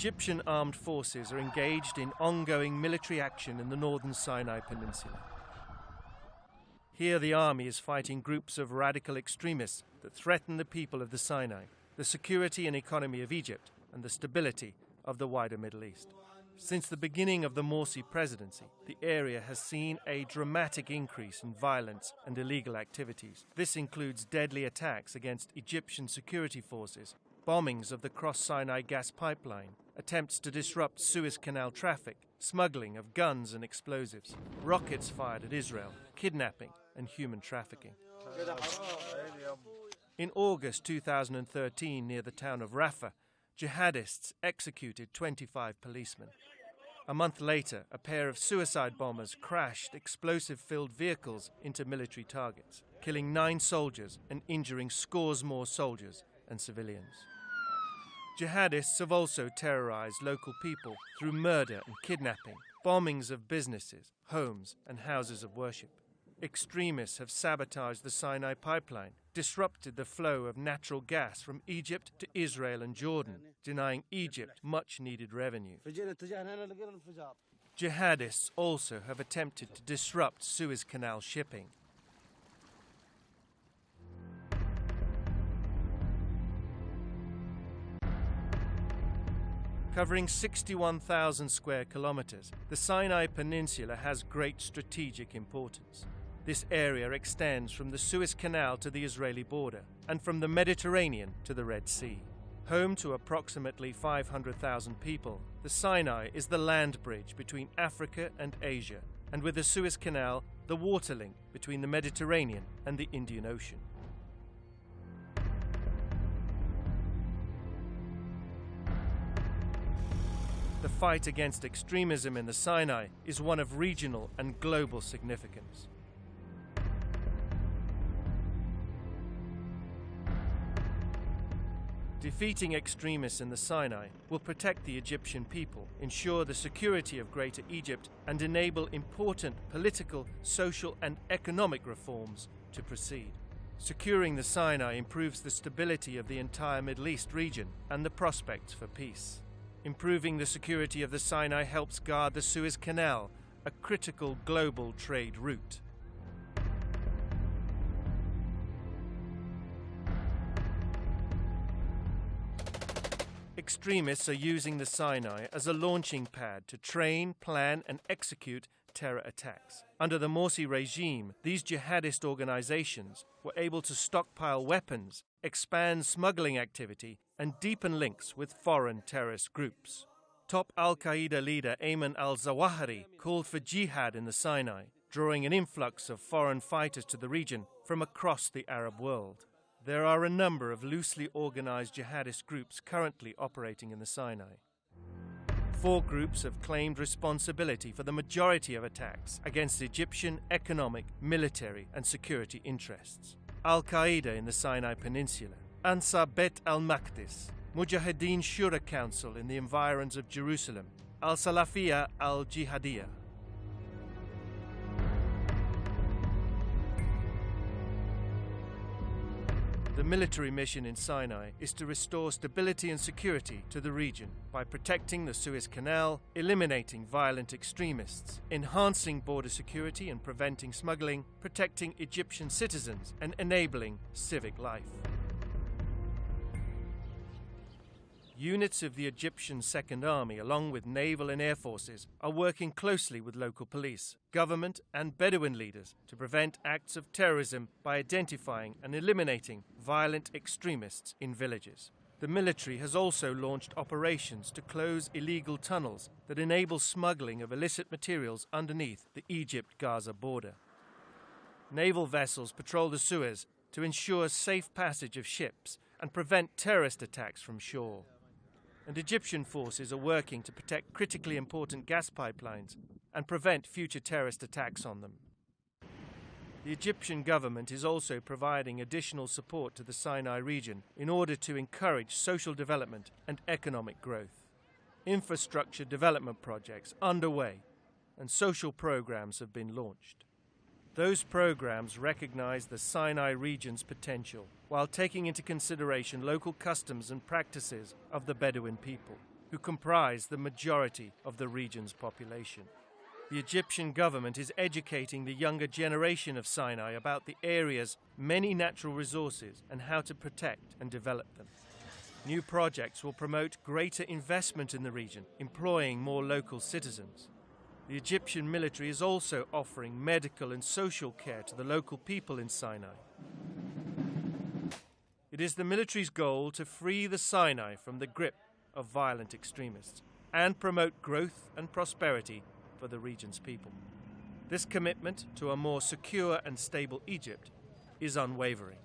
Egyptian armed forces are engaged in ongoing military action in the northern Sinai Peninsula. Here, the army is fighting groups of radical extremists that threaten the people of the Sinai, the security and economy of Egypt, and the stability of the wider Middle East. Since the beginning of the Morsi presidency, the area has seen a dramatic increase in violence and illegal activities. This includes deadly attacks against Egyptian security forces, bombings of the Cross Sinai gas pipeline, attempts to disrupt Suez Canal traffic, smuggling of guns and explosives, rockets fired at Israel, kidnapping, and human trafficking. In August 2013, near the town of Rafah, jihadists executed 25 policemen. A month later, a pair of suicide bombers crashed explosive filled vehicles into military targets, killing nine soldiers and injuring scores more soldiers and civilians. Jihadists have also terrorized local people through murder and kidnapping, bombings of businesses, homes, and houses of worship. Extremists have sabotaged the Sinai pipeline, disrupted the flow of natural gas from Egypt to Israel and Jordan, denying Egypt much needed revenue. Jihadists also have attempted to disrupt Suez Canal shipping. Covering 61,000 square kilometers, the Sinai Peninsula has great strategic importance. This area extends from the Suez Canal to the Israeli border and from the Mediterranean to the Red Sea. Home to approximately 500,000 people, the Sinai is the land bridge between Africa and Asia, and with the Suez Canal, the water link between the Mediterranean and the Indian Ocean. Fight against extremism in the Sinai is one of regional and global significance. Defeating extremists in the Sinai will protect the Egyptian people, ensure the security of Greater Egypt, and enable important political, social, and economic reforms to proceed. Securing the Sinai improves the stability of the entire Middle East region and the prospects for peace. Improving the security of the Sinai helps guard the Suez Canal, a critical global trade route. Extremists are using the Sinai as a launching pad to train, plan, and execute terror attacks. Under the Morsi regime, these jihadist organizations were able to stockpile weapons, expand smuggling activity, and deepen links with foreign terrorist groups. Top Al Qaeda leader Ayman al Zawahiri called for jihad in the Sinai, drawing an influx of foreign fighters to the region from across the Arab world. There are a number of loosely organized jihadist groups currently operating in the Sinai. Four groups have claimed responsibility for the majority of attacks against Egyptian economic, military, and security interests. Al Qaeda in the Sinai Peninsula, Ansar Beit al Maqdis, Mujahideen Shura Council in the environs of Jerusalem, Al Salafiyah al Jihadiyah. The military mission in Sinai is to restore stability and security to the region by protecting the Suez Canal, eliminating violent extremists, enhancing border security and preventing smuggling, protecting Egyptian citizens, and enabling civic life. Units of the Egyptian Second Army, along with naval and air forces, are working closely with local police, government, and Bedouin leaders to prevent acts of terrorism by identifying and eliminating violent extremists in villages. The military has also launched operations to close illegal tunnels that enable smuggling of illicit materials underneath the Egypt Gaza border. Naval vessels patrol the Suez to ensure safe passage of ships and prevent terrorist attacks from shore and Egyptian forces are working to protect critically important gas pipelines and prevent future terrorist attacks on them. The Egyptian government is also providing additional support to the Sinai region in order to encourage social development and economic growth. Infrastructure development projects underway and social programs have been launched. Those programs recognize the Sinai region's potential while taking into consideration local customs and practices of the Bedouin people. who comprise the majority of the region's population. The Egyptian government is educating the younger generation of Sinai about the area's many natural resources and how to protect and develop them. New projects will promote greater investment in the region, employing more local citizens. The Egyptian military is also offering medical and social care to the local people in Sinai. It is the military's goal to free the Sinai from the grip of violent extremists and promote growth and prosperity for the region's people. This commitment to a more secure and stable Egypt is unwavering.